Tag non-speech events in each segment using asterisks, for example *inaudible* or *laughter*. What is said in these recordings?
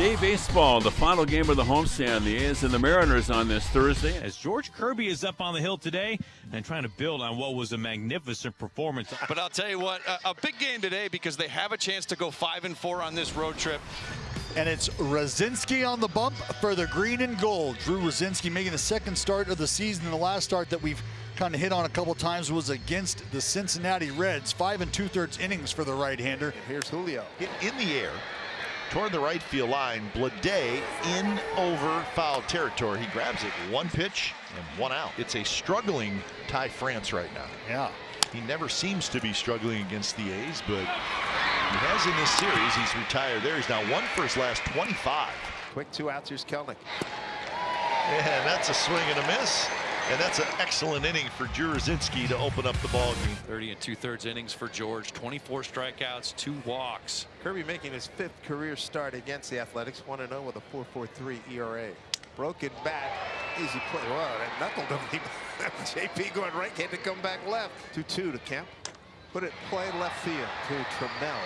Day baseball, the final game of the homestand. The A's and the Mariners on this Thursday. As George Kirby is up on the hill today and trying to build on what was a magnificent performance. But I'll tell you what, a, a big game today because they have a chance to go five and four on this road trip. And it's Rucinski on the bump for the green and gold. Drew Rucinski making the second start of the season. The last start that we've kind of hit on a couple times was against the Cincinnati Reds. Five and two-thirds innings for the right-hander. Here's Julio. Hit in the air toward the right field line. Bleday in over foul territory. He grabs it. One pitch and one out. It's a struggling Ty France right now. Yeah. He never seems to be struggling against the A's, but he has in this series. He's retired there. He's now one for his last 25. Quick two outs. Here's Kelenic. And that's a swing and a miss. And that's an excellent inning for Drew to open up the ball game. 30 and two thirds innings for George. 24 strikeouts, two walks. Kirby making his fifth career start against the Athletics. 1 0 with a 4.43 ERA. Broken bat. Easy play. Wow, that knuckled him. *laughs* JP going right, had to come back left. 2 2 to Kemp. Put it play left field to Trammell.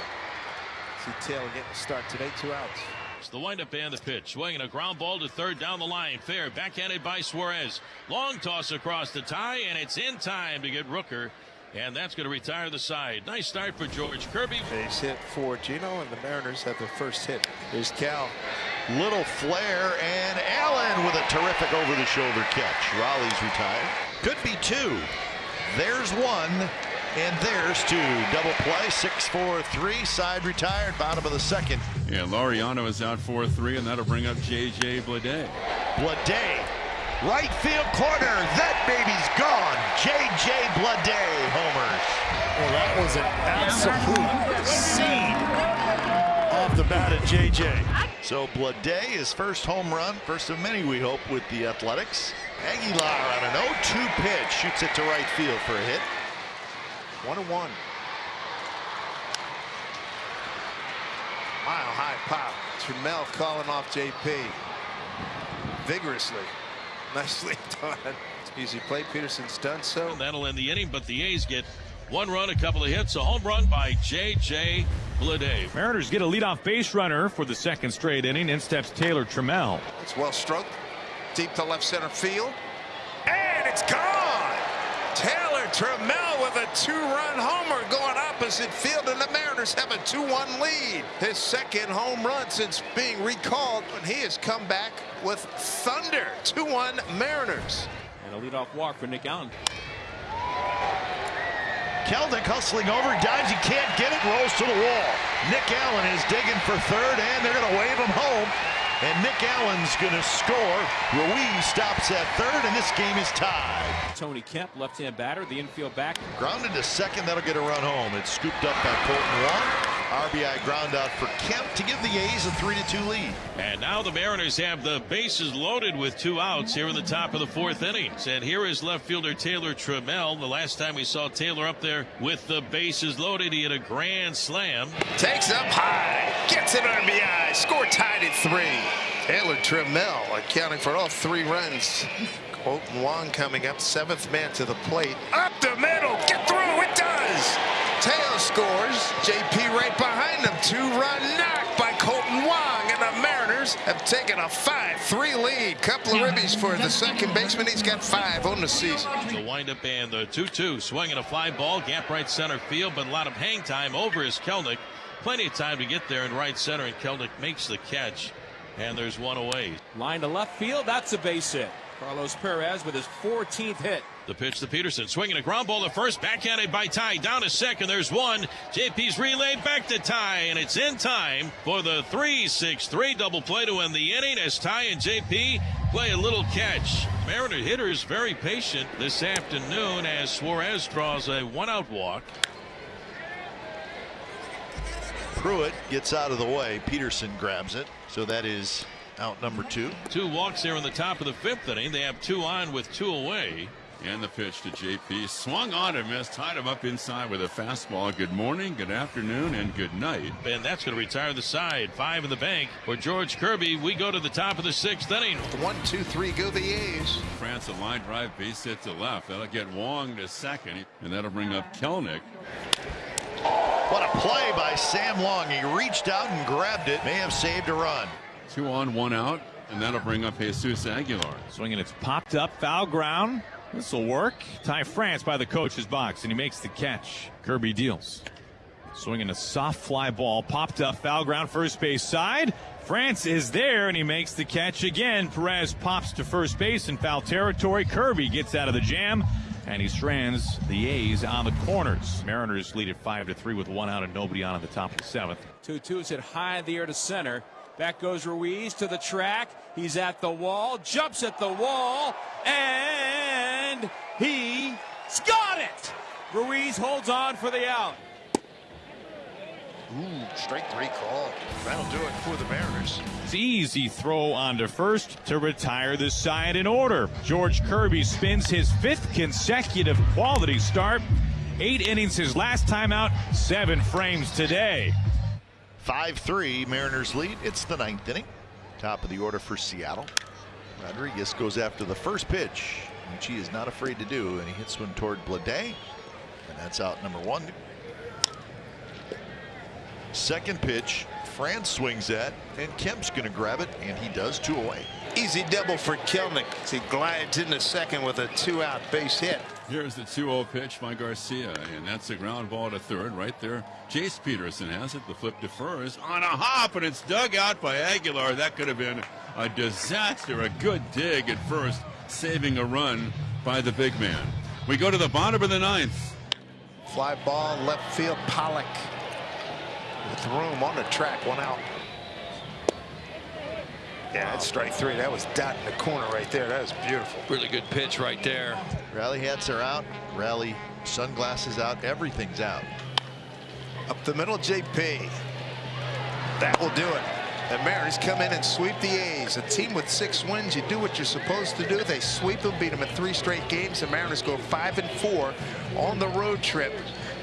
See Taylor getting the start today. Two outs. The windup and the pitch. Swinging a ground ball to third down the line. Fair. Backhanded by Suarez. Long toss across the tie, and it's in time to get Rooker. And that's going to retire the side. Nice start for George Kirby. Base hit for Gino, and the Mariners have their first hit. Here's Cal. Little flare, and Allen with a terrific over the shoulder catch. Raleigh's retired. Could be two. There's one. And there's two. Double play, six, four, three. Side retired, bottom of the second. Yeah, Laureano is out 4-3, and that'll bring up J.J. Bleday. Bleday, right field corner. That baby's gone. J.J. Bleday homers. Well, that was an absolute seed off the bat at J.J. So Bleday, his first home run, first of many we hope with the Athletics. Aguilar on an 0-2 pitch, shoots it to right field for a hit. One and one. Mile high pop. Trammell calling off JP. Vigorously. *laughs* Nicely done. Easy play. Peterson's done so. And that'll end the inning, but the A's get one run, a couple of hits, a home run by J.J. Bleday. Mariners get a leadoff base runner for the second straight inning. In steps Taylor Trammell. It's well struck. Deep to left center field. And it's gone. Taylor Trammell with a two-run homer going opposite field, and the Mariners have a 2-1 lead. His second home run since being recalled, and he has come back with thunder. 2-1 Mariners. And a leadoff walk for Nick Allen. Kelenic hustling over, dives, he can't get it, rolls to the wall. Nick Allen is digging for third, and they're going to wave him home. And Nick Allen's going to score. Ruiz stops at third, and this game is tied. Tony Kemp, left-hand batter, the infield back. Grounded to second, that'll get a run home. It's scooped up by Kolten Wong. RBI ground out for Kemp to give the A's a 3-2 lead. And now the Mariners have the bases loaded with two outs here in the top of the fourth innings. And here is left fielder Taylor Trammell. The last time we saw Taylor up there with the bases loaded, he had a grand slam. Takes up high, gets an RBI, score tied at three. Taylor Trammell accounting for all three runs. Kolten Wong coming up, seventh man to the plate. Up the middle, get through, it does! Teo scores, JP right behind him. Two-run knock by Kolten Wong, and the Mariners have taken a 5-3 lead. Couple of ribbies for the second baseman. He's got five on the season. The windup and the 2-2. Swinging a fly ball, gap right center field, but a lot of hang time over his Kelenic. Plenty of time to get there in right center, and Kelenic makes the catch. And there's one away. Line to left field. That's a base hit. Carlos Perez with his 14th hit. The pitch to Peterson, swinging a ground ball to first, backhanded by Ty, down to second. There's one. JP's relay back to Ty, and it's in time for the 3-6-3 double play to end the inning as Ty and JP play a little catch. Mariner hitters very patient this afternoon as Suarez draws a one-out walk. Pruitt gets out of the way. Peterson grabs it. So that is out number two. Two walks here in the top of the fifth inning. They have two on with two away. And the pitch to JP. Swung on and missed. Tied him up inside with a fastball. Good morning, good afternoon, and good night. And that's going to retire the side. Five in the bank for George Kirby. We go to the top of the sixth inning. One, two, three, go the A's. France a line drive base hit to left. That'll get Wong to second, and that'll bring up Kelenic. What a play by Sam Long. He reached out and grabbed it. May have saved a run. Two on, one out, and that'll bring up Jesus Aguilar. Swinging, it's popped up, foul ground. This will work. Ty France by the coach's box, and he makes the catch. Kirby deals. Swinging a soft fly ball, popped up, foul ground, first base side. France is there, and he makes the catch again. Perez pops to first base in foul territory. Kirby gets out of the jam, and he strands the A's on the corners. Mariners lead at five to three with one out and nobody on at the top of the seventh. 2 2 is hit high in the air to center. Back goes Ruiz to the track. He's at the wall, jumps at the wall, and he's got it! Ruiz holds on for the out. Ooh, strike three call. That'll do it for the Mariners. It's easy throw onto first to retire the side in order. George Kirby spins his fifth consecutive quality start. Eight innings his last time out, seven frames today. 5 3, Mariners lead. It's the ninth inning. Top of the order for Seattle. Rodriguez goes after the first pitch, which he is not afraid to do, and he hits one toward Bleday. And that's out number one. Second pitch, France swings at, and Kemp's going to grab it, and he does two away. Easy double for Kelenic. He glides into second with a two-out base hit. Here's the 2-0 pitch by Garcia, and that's a ground ball to third right there. Jace Peterson has it. The flip defers on a hop, and it's dug out by Aguilar. That could have been a disaster. A good dig at first, saving a run by the big man. We go to the bottom of the ninth. Fly ball left field. Pollock with room on the track. One out. Yeah, that's strike three. That was dot in the corner right there. That was beautiful. Really good pitch right there. Rally hats are out, rally sunglasses out, everything's out. Up the middle, JP. That will do it. The Mariners come in and sweep the A's. A team with six wins, you do what you're supposed to do. They sweep them, beat them in three straight games. The Mariners go five and four on the road trip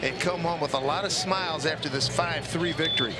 and come home with a lot of smiles after this 5-3 victory.